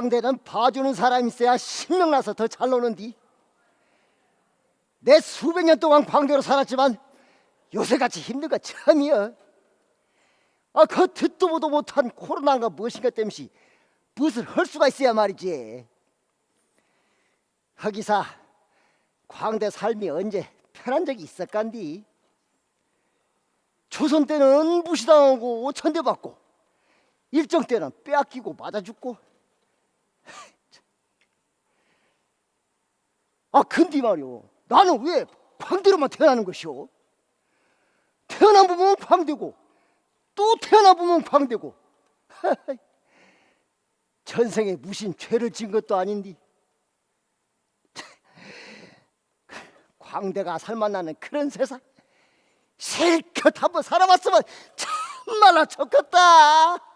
광대는 봐주는 사람 있어야 신명나서 더 잘 노는디. 내 수백 년 동안 광대로 살았지만 요새같이 힘든 거 처음이야. 아, 그 듣도 보도 못한 코로나가 무엇인가 땜시 무엇을 할 수가 있어야 말이지. 허기사, 광대 삶이 언제 편한 적이 있었간디? 조선 때는 무시당하고 천대받고 일정 때는 빼앗기고 맞아 죽고 아 근데 말이오. 나는 왜 광대로만 태어나는 것이오? 태어나 보면 광대고 또 태어나 보면 광대고. 전생에 무신 죄를 진 것도 아닌디. 광대가 살만나는 그런 세상. 실컷 한번 살아봤으면 참말로 좋겠다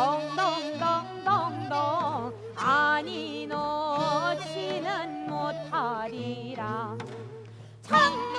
덩덩덩덩덩. 아니 놓지는 못하리라. 창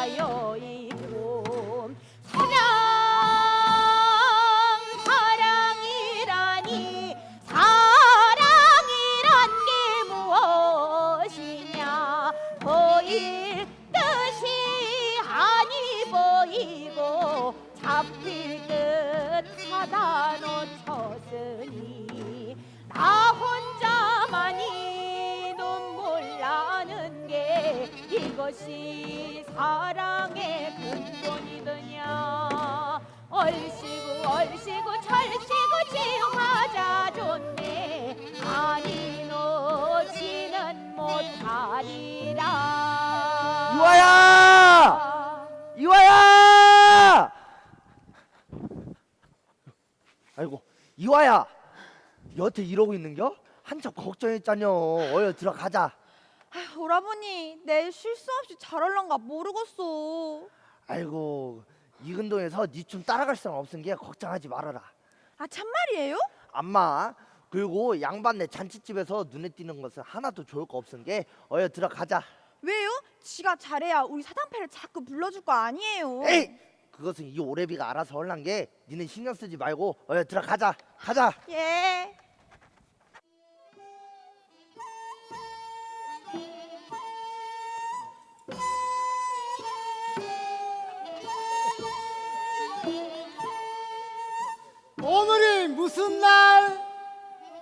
쌓여 이와야 여태 이러고 있는겨? 한참 걱정했잖여 어여 들어가자 아휴, 오라버니 내일 실수 없이 잘 할란가 모르겠어. 아이고 이근동에서 니좀 따라갈 사람 없은 게 걱정하지 말아라 아 참말이에요? 암마 그리고 양반네 잔치집에서 눈에 띄는 것은 하나도 좋을 거 없은 게 어여 들어가자 왜요? 지가 잘해야 우리 사당패를 자꾸 불러줄 거 아니에요. 에이 그것은 이 오래비가 알아서 헐란 게 니는 신경 쓰지 말고 어여 들어가자 가자 예. 오늘이 무슨 날?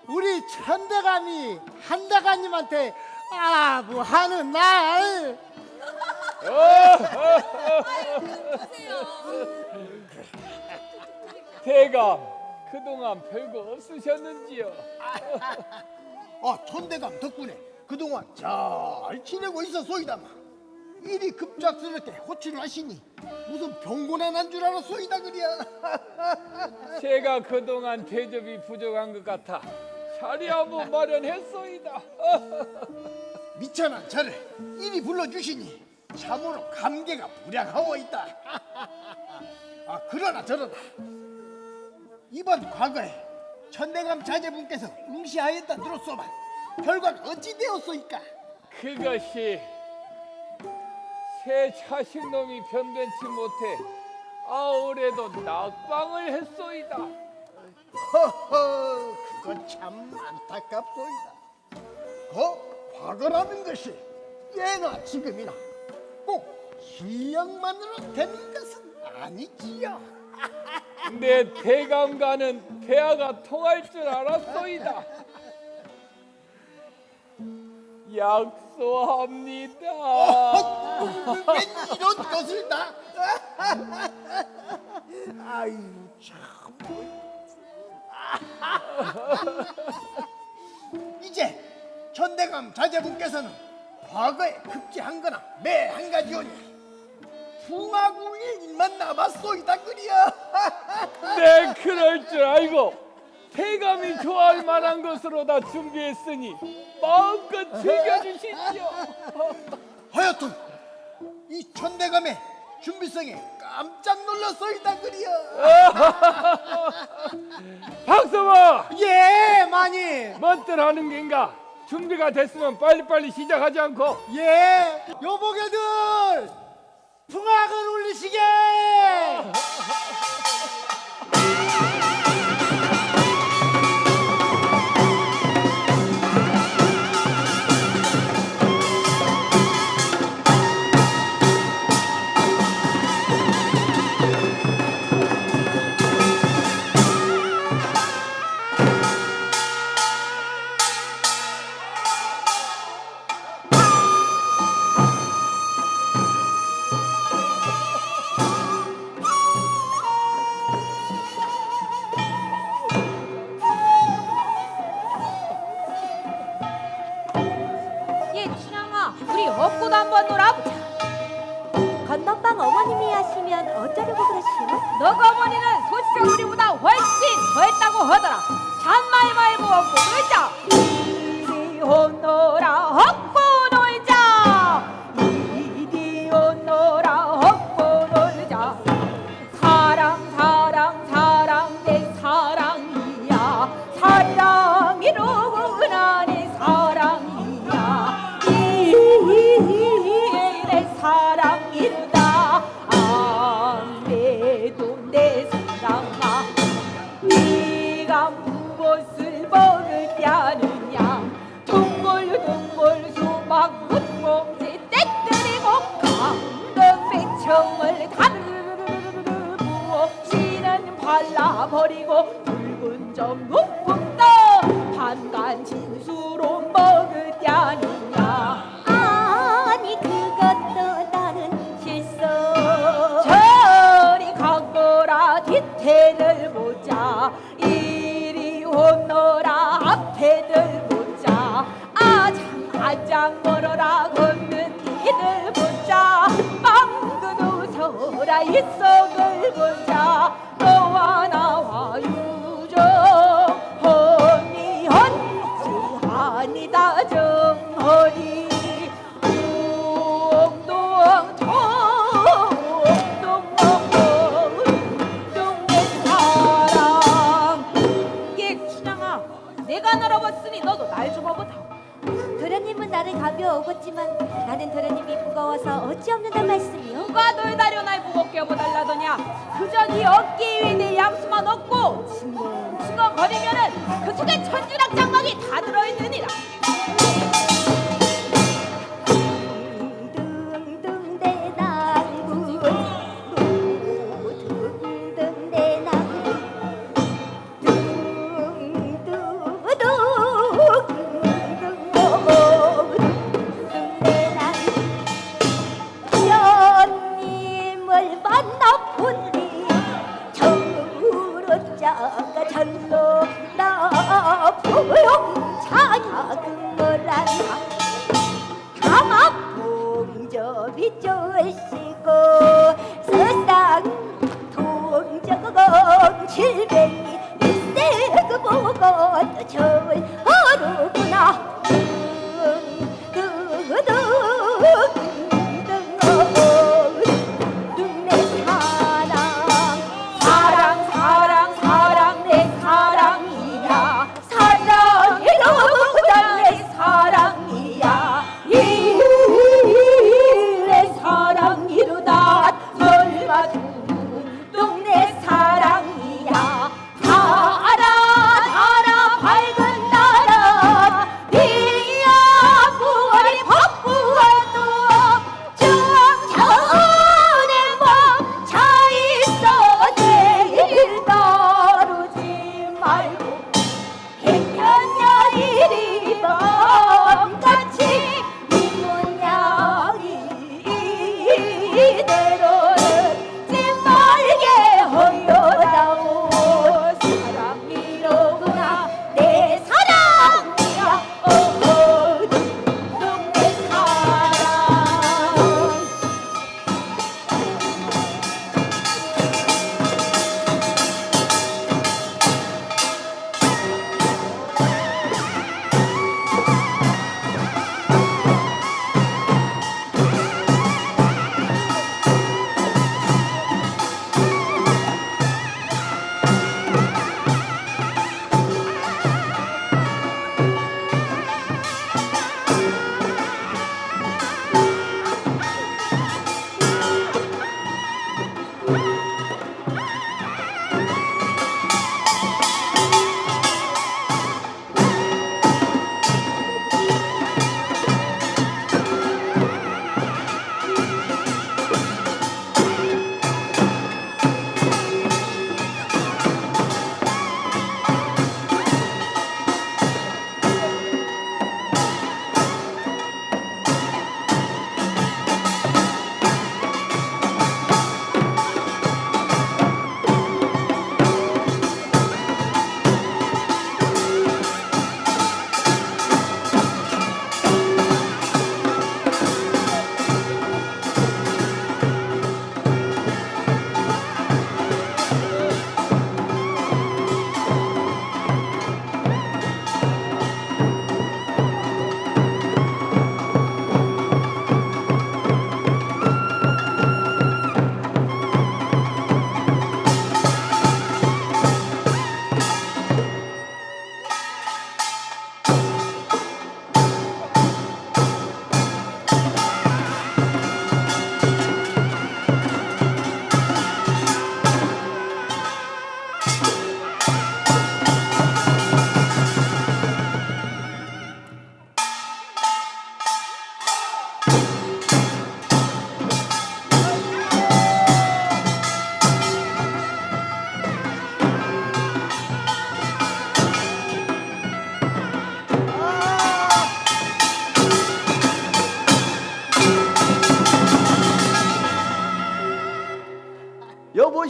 우리 천대감이 한대감님한테 아부하는 날. 대감 그동안 별거 없으셨는지요? 아 천대감 덕분에 그동안 잘 지내고 있었소이다마. 일이 급작스럽게 호출을 하시니 무슨 병고난 난줄 알았소이다 그리야. 제가 그동안 대접이 부족한 것 같아 자리 한번 마련했소이다. 미천한 저를 이리 불러주시니 참으로 감개가 무량하오이다 아 그러나 저러나. 이번 과거에 천대감 자제분께서 응시하였다 들었소만 결과는 어찌 되었소이까? 그것이 새 자식놈이 변변치 못해 아울에도 낙방을 했소이다. 허허 그거 참 안타깝소이다. 그 과거라는 것이 예나 지금이나 꼭 실력만으로 되는 것은 아니지요. 내 대감과는 대화가 통할 줄 알았소이다. 약속합니다. 웬 이런 것을 다 아이고 참. 이제 천대감 자제분께서는 과거에 급제한 거나 매 한 가지오니 풍화궁의 일만 남았소이다 그리야. 네 그럴 줄 알고 태감이 좋아할 만한 것으로 다 준비했으니 마음껏 즐겨주시지요 하여튼 이 천대감의 준비성에 깜짝 놀랐소이다 그리야. 박서아 예 마님. 뭔들 하는 겐가? 준비가 됐으면 빨리빨리 시작하지 않고 예 요보게들! 풍악을 울리시게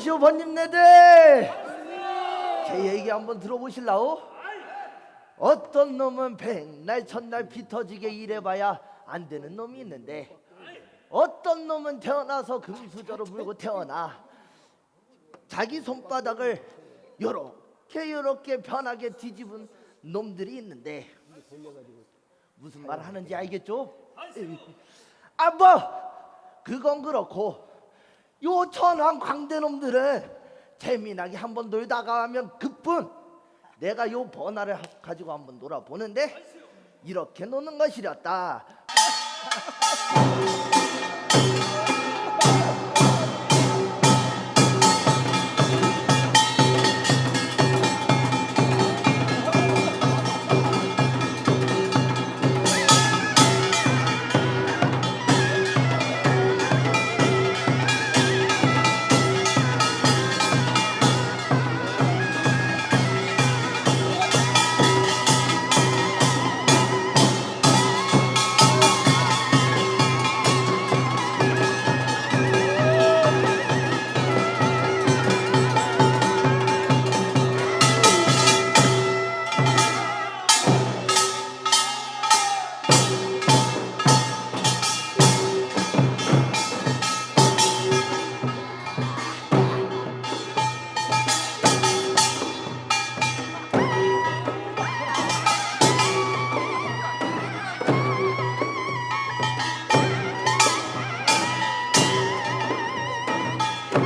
고 번님네들 제 얘기 한번 들어보실라오? 어떤 놈은 백날 천날 피 터지게 일해봐야 안 되는 놈이 있는데 어떤 놈은 태어나서 금수저로 물고 태어나 자기 손바닥을 요렇게 요렇게 편하게 뒤집은 놈들이 있는데 무슨 말 하는지 알겠죠? 아 뭐 그건 그렇고 요 천황 광대 놈들은 재미나게 한번 놀다가 하면 그뿐. 내가 요 번화를 하- 가지고 한번 놀아보는데 이렇게 노는 것이렸다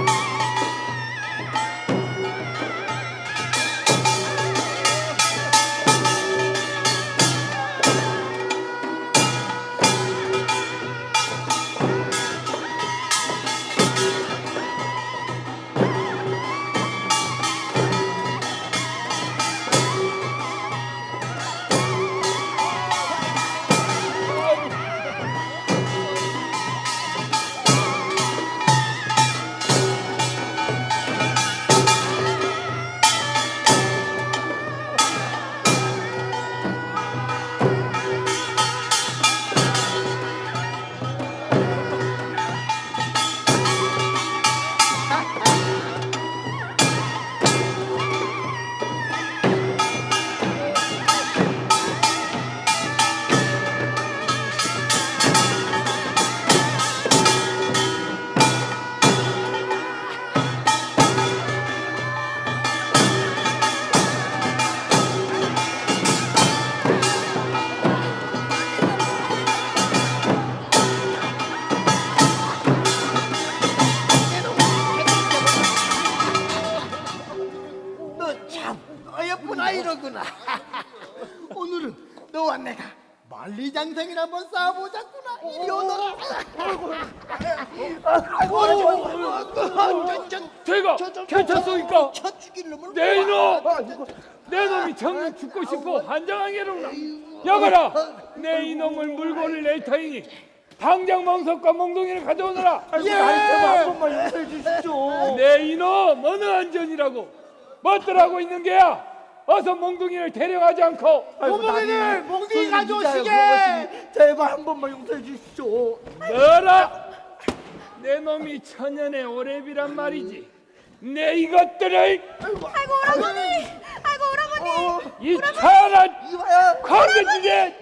너 멍석과 몽둥이를 가져오너라. 아이고 한 번만 용서해 주시죠 내 이놈 어느 안전이라고. 멋들하고 있는 게야? 어서 몽둥이를 데려가지 않고. 어머니들, 몽둥이 가져오시게. 제발 한 번만 용서해 주시죠 너라! 내 놈이 천년의 오래비란 말이지. 내 이것들을 아이고 오라버니. 아이고 오라버니. 이 차란 이봐야 광대지대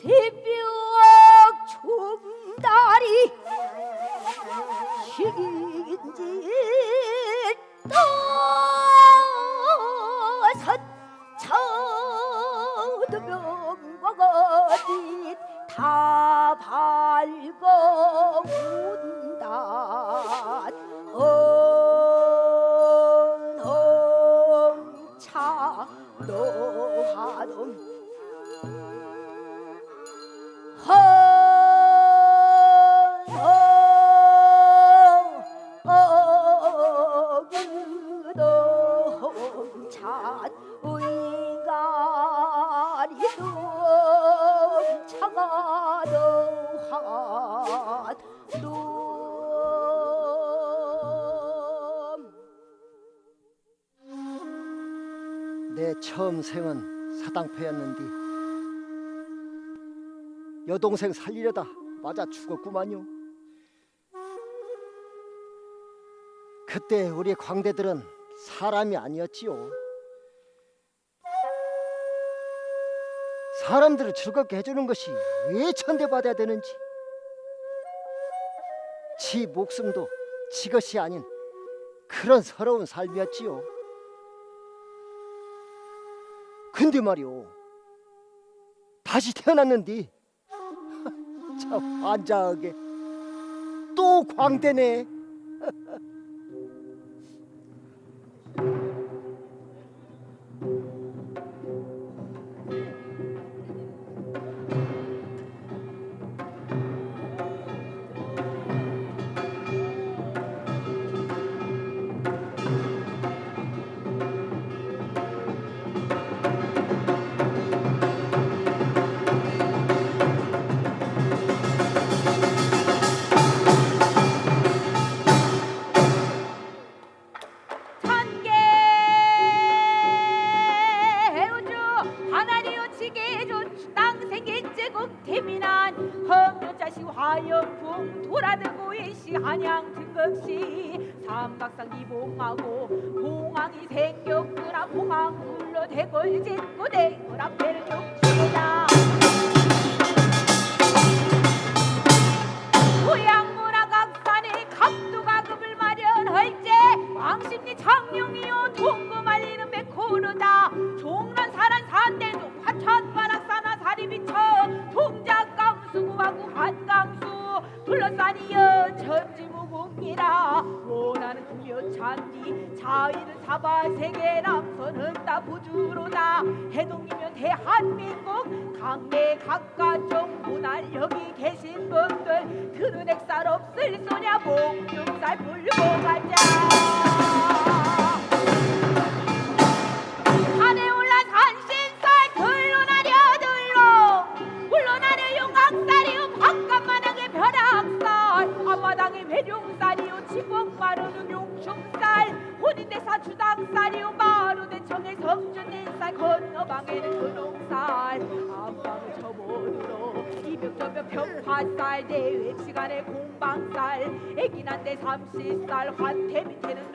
새벽 춤다리 식인지 떠서 쳐두명과 거짓 다 밝어 처음 생은 사당패였는디 여동생 살리려다 맞아 죽었구만요. 그때 우리 광대들은 사람이 아니었지요. 사람들을 즐겁게 해주는 것이 왜 천대받아야 되는지 지 목숨도 지 것이 아닌 그런 서러운 삶이었지요. 근데 말이오 다시 태어났는디? 참 환장하게. 또 광대네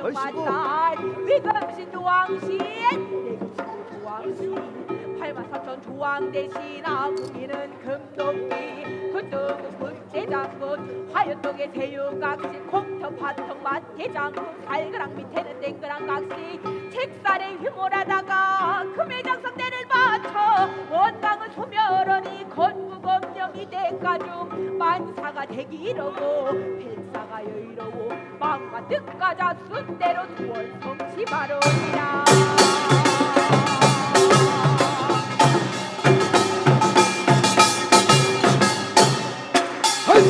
밑에는 놈마살 위금신 조왕신 팔마사천 조왕 대신 아궁이는 금도끼 그쪽은 국제장군 화요동의 새우각시 콩터 파통 마태장군 발그락 밑에는 땡그랑 각시 책살에 휘몰하다가 금의 장성대를 맞춰 원당은 소멸하니 건국엄령이 대가중 만사가 대기이러고 백사가 여의로워 망과 뜻가자 순대로 두월 성시 바로니라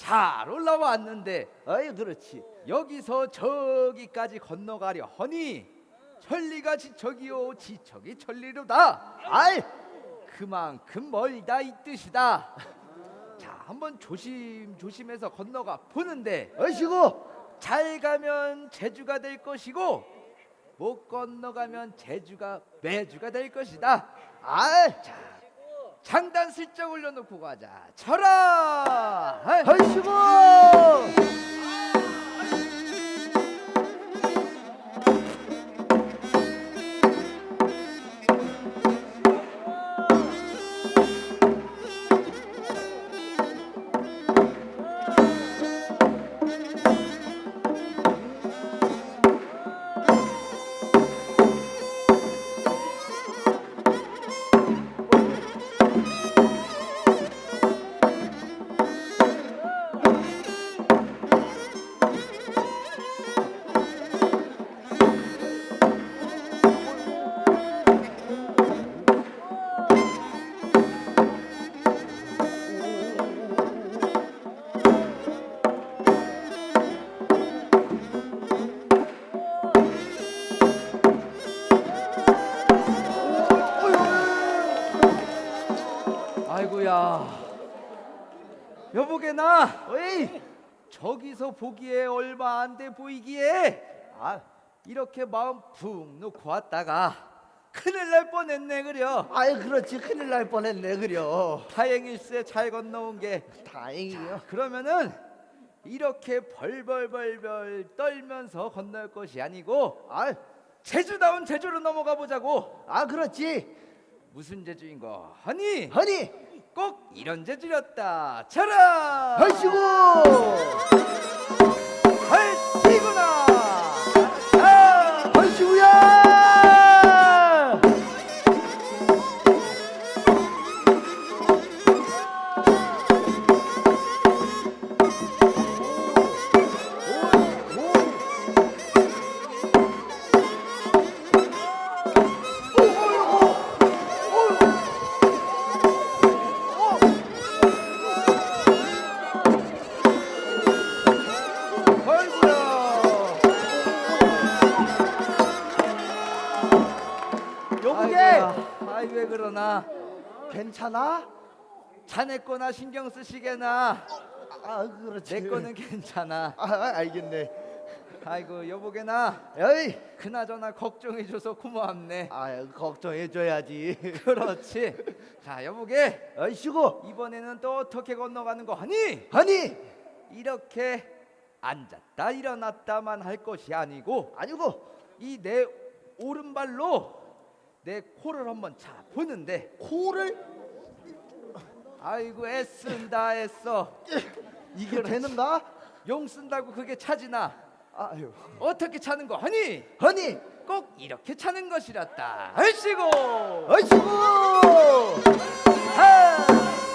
잘 올라왔는데 어이 그렇지. 여기서 저기까지 건너가려 허니 천리가 지척이요 지척이 천리로다. 아이 그만큼 멀다 이 뜻이다. 자 한번 조심 조심해서 건너가 보는데 어이시고 잘 가면 제주가 될 것이고 못 건너가면 제주가 매주가 될 것이다. 아이 장단 슬쩍 올려놓고 가자. 쳐라! 아이. 어이시고 저기서 보기에 얼마 안 돼 보이기에 아 이렇게 마음 푹 놓고 왔다가 큰일 날 뻔했네 그려. 아이 그렇지. 큰일 날 뻔했네 그려. 다행일세 잘 건너온 게. 다행이요. 그러면은 이렇게 벌벌벌벌 떨면서 건널 것이 아니고 아, 제주다운 제주로 넘어가 보자고. 아 그렇지. 무슨 제주인 거? 하니! 허니, 꼭 이런 제주였다 쳐라 얼씨구. 왜 그러나? 괜찮아? 자네 거나 신경 쓰시게나? 아 그렇지. 내 거는 괜찮아. 아 아, 알겠네. 아이고 여보게나? 에이, 그나저나 걱정해줘서 고맙네. 아 걱정해줘야지. 그렇지. 자 여보게. 얼씨구. 이번에는 또 어떻게 건너가는 거 하니? 허니, 이렇게 앉았다 일어났다만 할 것이 아니고 아니고. 이 내 오른발로 내 코를 한번 차 보는데. 코를? 아이고 애쓴다 애써 이게 되는가? 용 쓴다고 그게 차지나? 아유, 어떻게 차는 거? 하니? 허니, 꼭 이렇게 차는 것이란다. 얼씨고! 얼씨구. 하!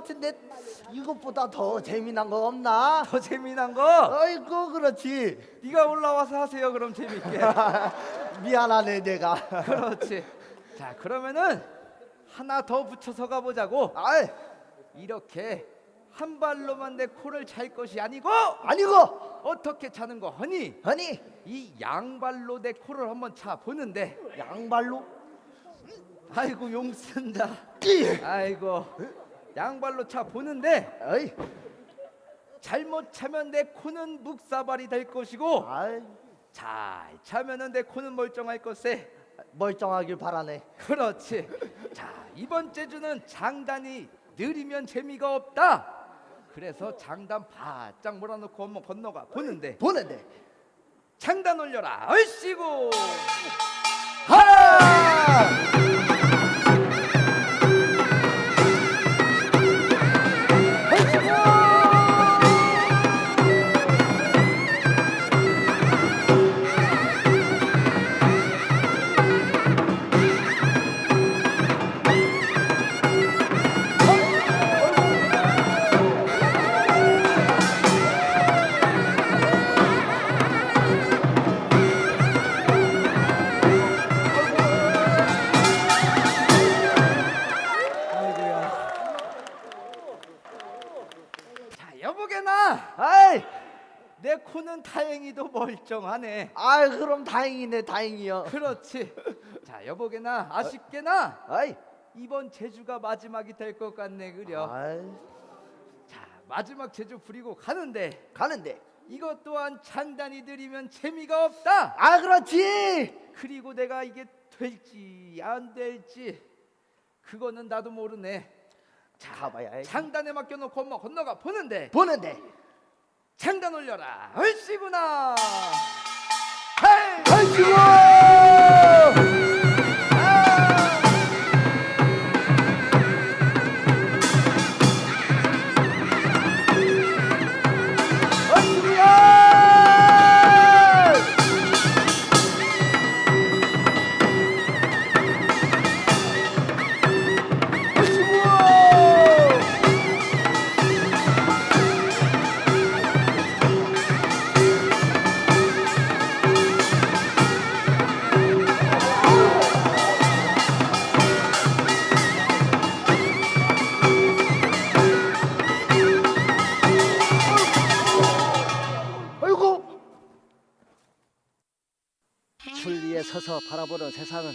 같은데 이것보다 더 재미난 거 없나? 더 재미난 거? 아이고 그렇지. 네가 올라와서 하세요 그럼 재밌게. 미안하네 내가. 그렇지. 자 그러면은 하나 더 붙여서 가보자고. 아이. 이렇게 한 발로만 내 코를 찰 것이 아니고 아니고! 어떻게 차는 거? 허니? 이 양발로 내 코를 한번 차 보는데. 양발로? 아이고 용 쓴다. 띠. 아이고 양발로 차 보는데 에이, 잘못 차면 내 코는 묵사발이 될 것이고 아이. 잘 차면은 내 코는 멀쩡할 것세 멀쩡하길 바라네. 그렇지. 자 이번 제주는 장단이 느리면 재미가 없다. 그래서 장단 바짝 몰아놓고 한번 건너가 보는데. 보는데. 장단 올려라. 얼씨구! 하라 내 코는 다행히도 멀쩡하네. 아이 그럼 다행이네 다행이요. 그렇지. 자 여보게나 아쉽게나 아이. 이번 제주가 마지막이 될 것 같네 그려. 아이. 자 마지막 제주 부리고 가는데. 가는데. 이것 또한 장단이 들이면 재미가 없다. 아 그렇지. 그리고 내가 이게 될지 안 될지 그거는 나도 모르네. 자 가봐야 해 장단에 맡겨놓고 엄마 건너가 보는데. 보는데 장단 올려라. 얼씨구나. 헤이 아이고 세상은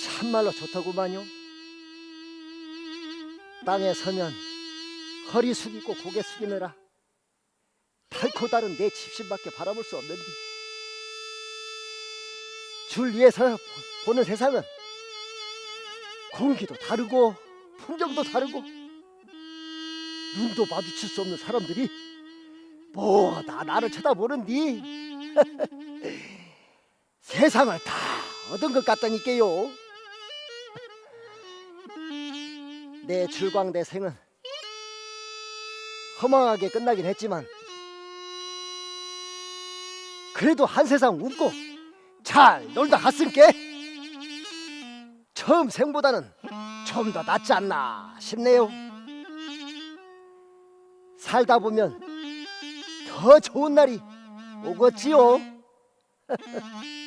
참말로 좋더구만요. 땅에 서면 허리 숙이고 고개 숙이느라 닳고 다른 내 집신밖에 바라볼 수 없는데 줄 위에서 보- 보는 세상은 공기도 다르고 풍경도 다르고 눈도 마주칠 수 없는 사람들이 뭐다 나를 쳐다보는디 세상을 다 얻은 것 같다니까요. 내 줄광대 생은 허망하게 끝나긴 했지만 그래도 한 세상 웃고 잘 놀다 갔음께 처음 생보다는 좀 더 낫지 않나 싶네요. 살다 보면 더 좋은 날이 오겠지요.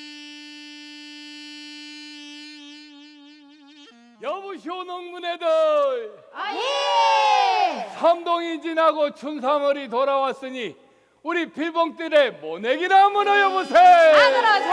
여보시오 농문애들. 삼동이 지나고 춘삼월이 돌아왔으니 우리 빌봉들의 모내기나 한번 여보세. 버선을 갈라지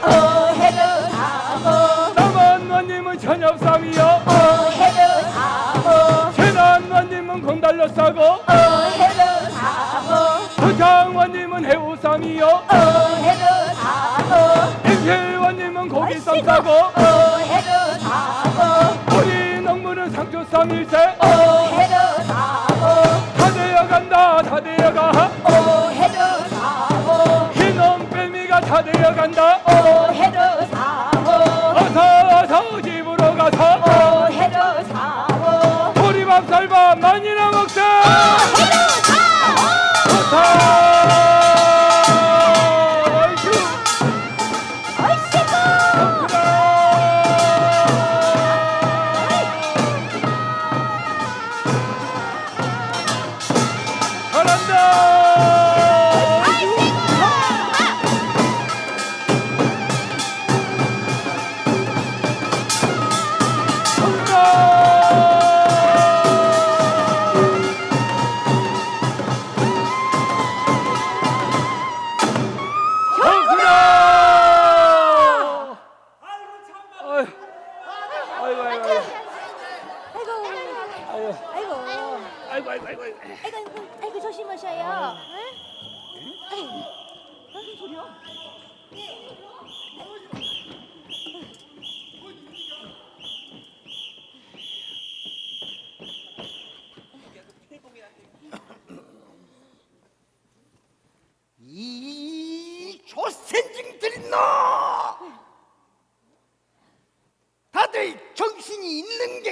오해로 사호 남한원님은 천엽삼이요. 오해로 사호 최남원님은 공달러 싸고. 오해로 사호 부장원님은 해우삼이요. 오해로 사호 임실원님은 고기쌈 싸고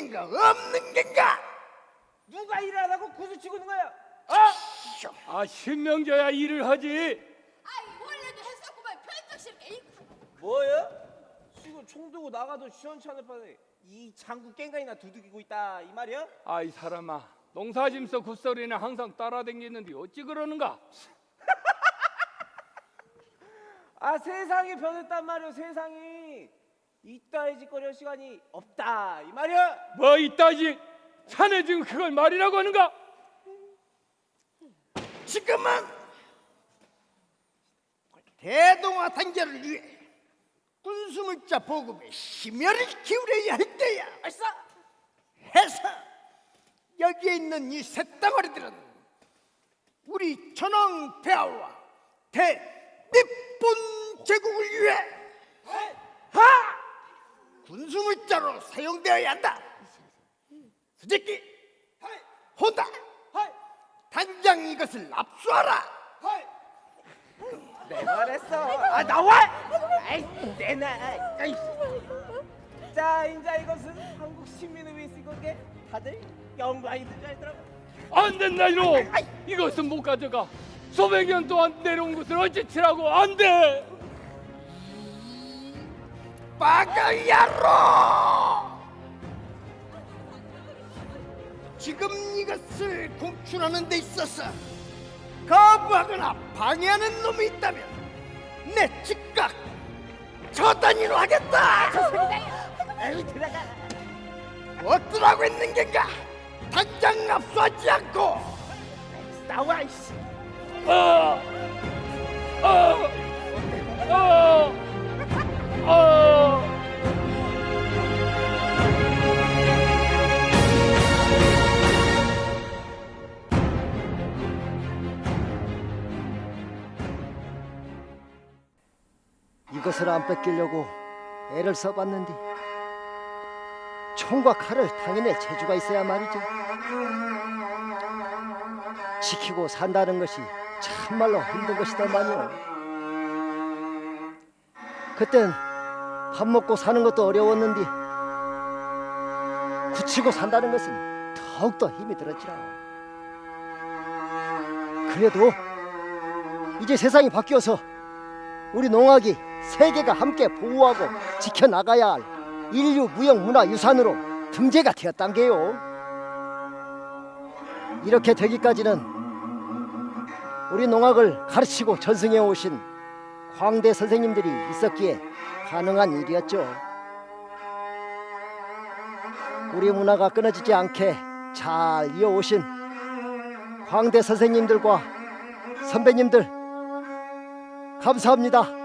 겐가 없는 겐가? 누가 일하라고 구슬 치고 있는 거야? 아 신명져야 일을 하지. 아이 원래도 했었구만. 편집실 뭐야? 지금 총 들고 나가도 시원찮을 판에 이 장구 깽가이나 두들기고 있다 이 말이야? 아이 사람아 농사짐서 굿소리는 항상 따라댕기는데 어찌 그러는가? 아 세상이 변했단 말이야 세상이 이따위 짓거리 할 시간이 없다. 이 말이야? 뭐 이따지 자네 지금 그걸 말이라고 하는가? 지금은 대동아 단결을 위해 군수물자 보급에 심혈을 기울여야 할 때야. 알싸. 해서 여기에 있는 이 쇳덩어리들은 우리 천왕 폐하와 대日本 제국을 위해 하 군수물자로 사용되어야 한다. 수제끼 혼다 당장 이것을 압수하라. 내 말했어. 아 나와! 아이 내놔. 아이. 자 인자 이것은 한국 시민을 위해 쓴 건게 다들 영광이 들줄 알더라고. 안 된다 이놈 이것은 못 가져가 수백 년 동안 내려온 것을 어찌 치라고 안 돼 빠가야로! 지금 이것을 공출하는 데 있어서 거부하거나 방해하는 놈이 있다면 내 즉각 처단이로 하겠다! 들어가. 어쩌라고 했는 겐가? 당장 압수하지 않고 나와 이씨. 아! 아! 이것을 안 뺏기려고 애를 써봤는데 총과 칼을 당연히 재주가 있어야 말이죠. 지키고 산다는 것이 참말로 힘든 것이더만요. 그땐 밥 먹고 사는 것도 어려웠는데 굳히고 산다는 것은 더욱더 힘이 들었지라. 그래도 이제 세상이 바뀌어서 우리 농악이 세계가 함께 보호하고 지켜나가야 할 인류 무형 문화 유산으로 등재가 되었단 게요. 이렇게 되기까지는 우리 농악을 가르치고 전승해 오신 광대 선생님들이 있었기에 가능한 일이었죠. 우리 문화가 끊어지지 않게 잘 이어오신 광대 선생님들과 선배님들 감사합니다.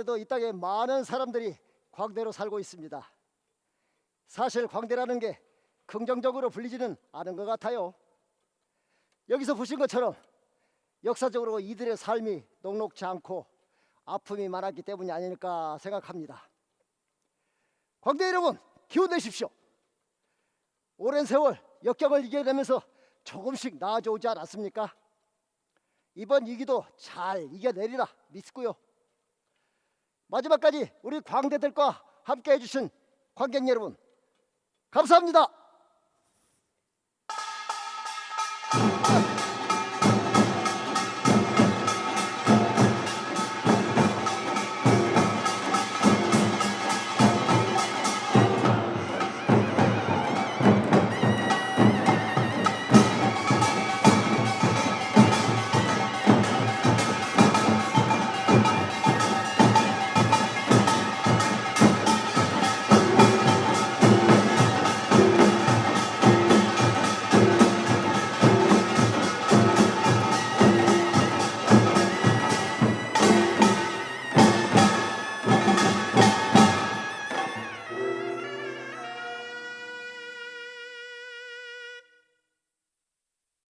오늘날에도 이 땅에 많은 사람들이 광대로 살고 있습니다. 사실 광대라는 게 긍정적으로 불리지는 않은 것 같아요. 여기서 보신 것처럼 역사적으로 이들의 삶이 녹록지 않고 아픔이 많았기 때문이 아닐까 생각합니다. 광대 여러분 기운 내십시오. 오랜 세월 역경을 이겨내면서 조금씩 나아져 오지 않았습니까? 이번 위기도 잘 이겨내리라 믿고요. 마지막까지 우리 광대들과 함께 해주신 관객 여러분 감사합니다.